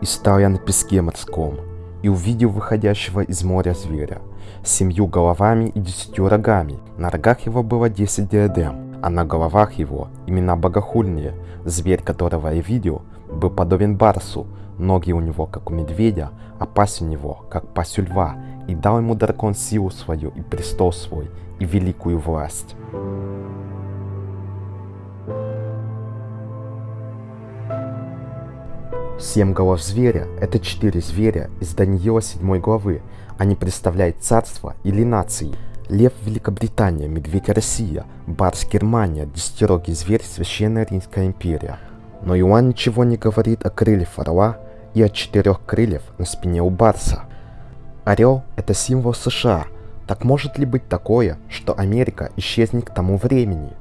И стал я на песке морском, и увидел выходящего из моря зверя, с семью головами и десятью рогами. На рогах его было десять диадем, а на головах его имена богохульные. Зверь, которого я видел, был подобен барсу, ноги у него, как у медведя, а пасть у него, как пасть у льва, и дал ему дракон силу свою и престол свой, и великую власть. Семь голов зверя – это четыре зверя из Даниила 7 главы. Они представляют царство или нации. Лев – Великобритания, медведь – Россия, барс – Германия, десятирогий зверь – Священная Римская империя. Но Иоанн ничего не говорит о крыльях орла и о четырех крыльях на спине у барса. Орел – это символ США. Так может ли быть такое, что Америка исчезнет к тому времени?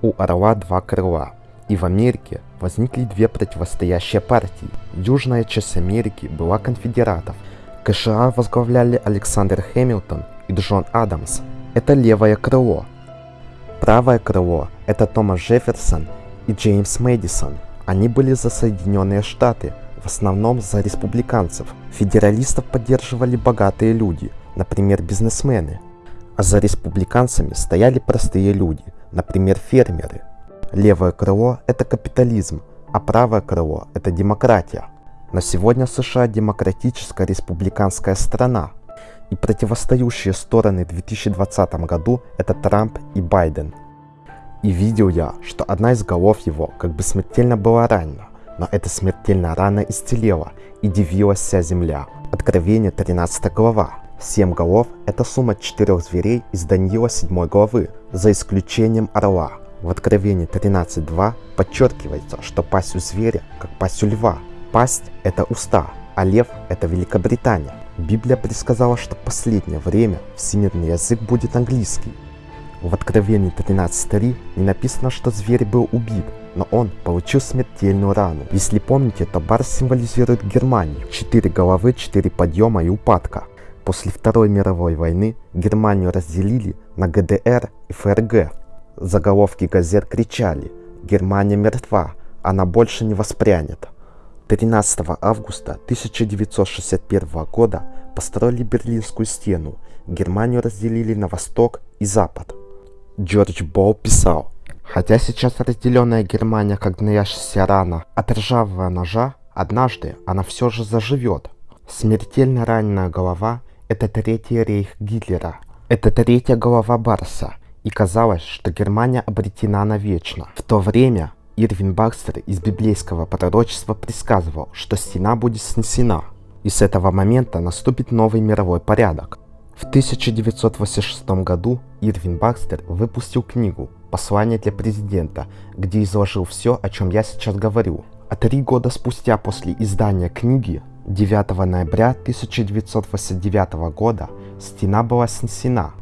У орла два крыла – и в Америке возникли две противостоящие партии. Южная часть Америки была конфедератов. КША возглавляли Александр Хэмилтон и Джон Адамс. Это левое крыло. Правое крыло – это Томас Джефферсон и Джеймс Мэдисон. Они были за Соединенные Штаты, в основном за республиканцев. Федералистов поддерживали богатые люди, например, бизнесмены. А за республиканцами стояли простые люди, например, фермеры – Левое крыло – это капитализм, а правое крыло – это демократия. Но сегодня США демократическая республиканская страна, и противостоящие стороны в 2020 году – это Трамп и Байден. И видел я, что одна из голов его как бы смертельно была ранена, но эта смертельная рана исцелела, и дивилась вся земля. Откровение 13 глава. Семь голов – это сумма четырех зверей из Даниила 7 главы, за исключением орла. В Откровении 13.2 подчеркивается, что пасть у зверя, как пасть у льва. Пасть – это уста, а лев – это Великобритания. Библия предсказала, что в последнее время всемирный язык будет английский. В Откровении 13.3 не написано, что зверь был убит, но он получил смертельную рану. Если помните, то барс символизирует Германию. Четыре головы, четыре подъема и упадка. После Второй мировой войны Германию разделили на ГДР и ФРГ. Заголовки газет кричали «Германия мертва, она больше не воспрянет». 13 августа 1961 года построили Берлинскую стену, Германию разделили на восток и запад. Джордж Боу писал, «Хотя сейчас разделенная Германия как гноящаяся рана от ржавого ножа, однажды она все же заживет. Смертельно раненая голова – это третий рейх Гитлера, это третья голова Барса, и казалось, что Германия обретена навечно. В то время Ирвин Бакстер из библейского пророчества предсказывал, что стена будет снесена, и с этого момента наступит новый мировой порядок. В 1986 году Ирвин Бакстер выпустил книгу «Послание для президента», где изложил все, о чем я сейчас говорю. А три года спустя после издания книги, 9 ноября 1989 года, стена была снесена,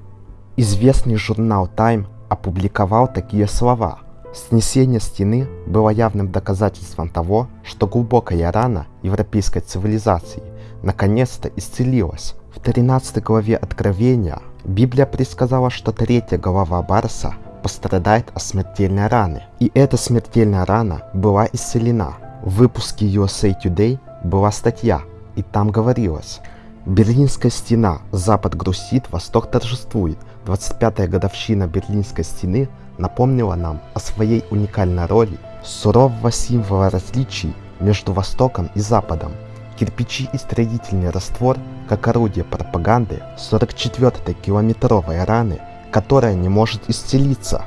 Известный журнал Time опубликовал такие слова. Снесение стены было явным доказательством того, что глубокая рана европейской цивилизации наконец-то исцелилась. В 13 главе Откровения Библия предсказала, что третья голова Барса пострадает от смертельной раны. И эта смертельная рана была исцелена. В выпуске USA Today была статья, и там говорилось, Берлинская стена. Запад грустит, Восток торжествует. 25-я годовщина Берлинской стены напомнила нам о своей уникальной роли сурового символа различий между Востоком и Западом. Кирпичи и строительный раствор, как орудие пропаганды 44-й километровой раны, которая не может исцелиться.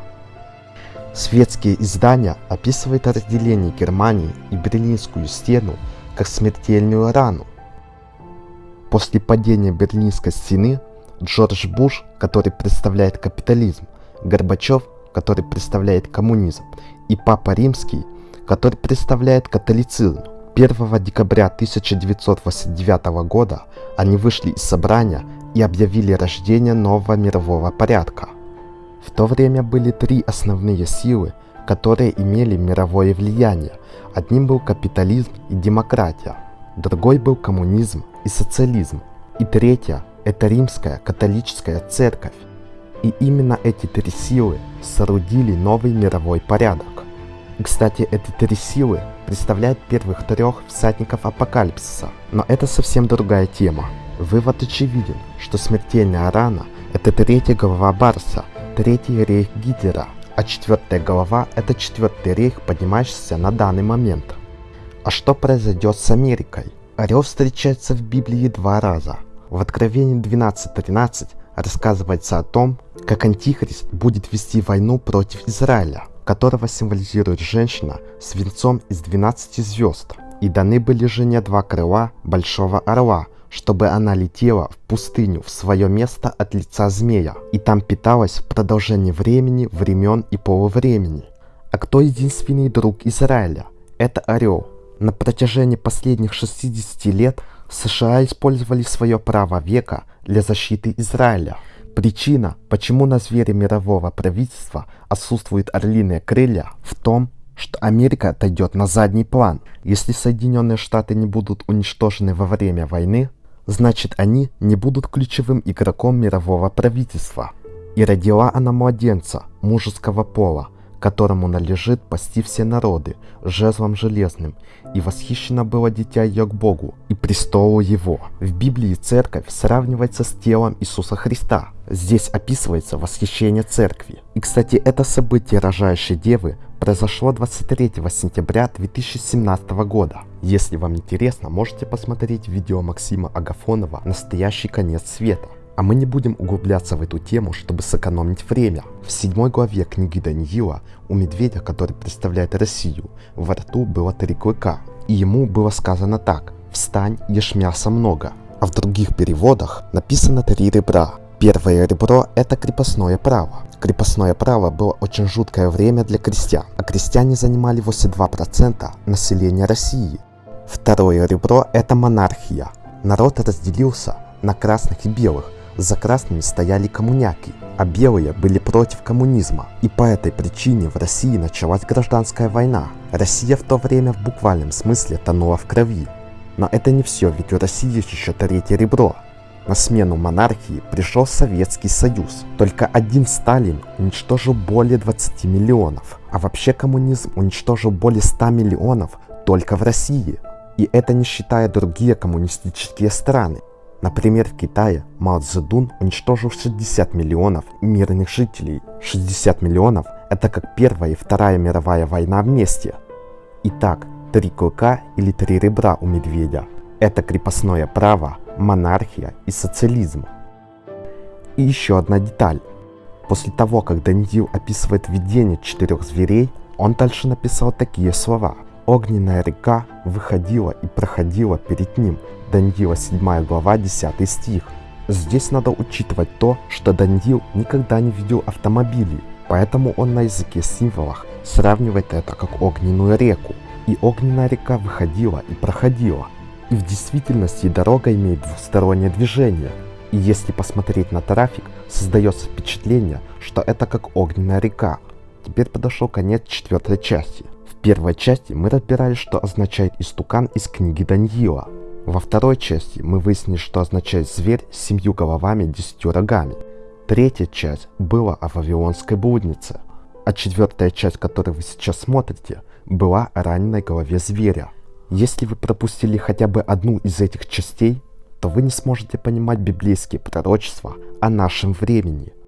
Светские издания описывают разделение Германии и Берлинскую стену как смертельную рану, После падения Берлинской стены Джордж Буш, который представляет капитализм, Горбачев, который представляет коммунизм, и Папа Римский, который представляет католицизм. 1 декабря 1989 года они вышли из собрания и объявили рождение нового мирового порядка. В то время были три основные силы, которые имели мировое влияние. Одним был капитализм и демократия, другой был коммунизм и социализм, и третья – это римская католическая церковь. И именно эти три силы соорудили новый мировой порядок. И, кстати, эти три силы представляют первых трех всадников апокалипсиса. Но это совсем другая тема. Вывод очевиден, что смертельная рана – это третья голова Барса, третий рейх Гитлера, а четвертая голова – это четвертый рейх, поднимающийся на данный момент. А что произойдет с Америкой? Орел встречается в Библии два раза. В Откровении 12.13 рассказывается о том, как Антихрист будет вести войну против Израиля, которого символизирует женщина с венцом из 12 звезд. И даны были жене два крыла большого орла, чтобы она летела в пустыню в свое место от лица змея, и там питалась в продолжении времени, времен и полувремени. А кто единственный друг Израиля? Это орел. На протяжении последних 60 лет США использовали свое право века для защиты Израиля. Причина, почему на звере мирового правительства отсутствуют орлиные крылья, в том, что Америка отойдет на задний план. Если Соединенные Штаты не будут уничтожены во время войны, значит они не будут ключевым игроком мирового правительства. И родила она младенца мужеского пола, которому належит пасти все народы жезлом железным, и восхищено было дитя ее к Богу и престолу его. В Библии церковь сравнивается с телом Иисуса Христа. Здесь описывается восхищение церкви. И, кстати, это событие рожающей девы произошло 23 сентября 2017 года. Если вам интересно, можете посмотреть видео Максима Агафонова «Настоящий конец света». А мы не будем углубляться в эту тему, чтобы сэкономить время. В седьмой главе книги Даниила у медведя, который представляет Россию, во рту было три клыка. И ему было сказано так «Встань, ешь мяса много». А в других переводах написано три ребра. Первое ребро – это крепостное право. Крепостное право было очень жуткое время для крестьян, а крестьяне занимали 82% населения России. Второе ребро – это монархия. Народ разделился на красных и белых, за красными стояли коммуняки, а белые были против коммунизма. И по этой причине в России началась гражданская война. Россия в то время в буквальном смысле тонула в крови. Но это не все, ведь у России еще третье ребро. На смену монархии пришел Советский Союз. Только один Сталин уничтожил более 20 миллионов. А вообще коммунизм уничтожил более 100 миллионов только в России. И это не считая другие коммунистические страны. Например, в Китае Мао Цзэдун уничтожил 60 миллионов мирных жителей. 60 миллионов – это как Первая и Вторая мировая война вместе. Итак, три клыка или три ребра у медведя – это крепостное право, монархия и социализм. И еще одна деталь. После того, как Даниил описывает видение четырех зверей, он дальше написал такие слова – Огненная река выходила и проходила перед ним. Даниила 7 глава 10 стих. Здесь надо учитывать то, что Даниил никогда не видел автомобилей, поэтому он на языке символах сравнивает это как огненную реку. И огненная река выходила и проходила. И в действительности дорога имеет двухстороннее движение. И если посмотреть на трафик, создается впечатление, что это как огненная река. Теперь подошел конец четвертой части первой части мы разбирали, что означает истукан из книги Даниила. Во второй части мы выяснили, что означает зверь с семью головами и десятью рогами. Третья часть была о Вавилонской блуднице. А четвертая часть, которую вы сейчас смотрите, была о раненой голове зверя. Если вы пропустили хотя бы одну из этих частей, то вы не сможете понимать библейские пророчества о нашем времени –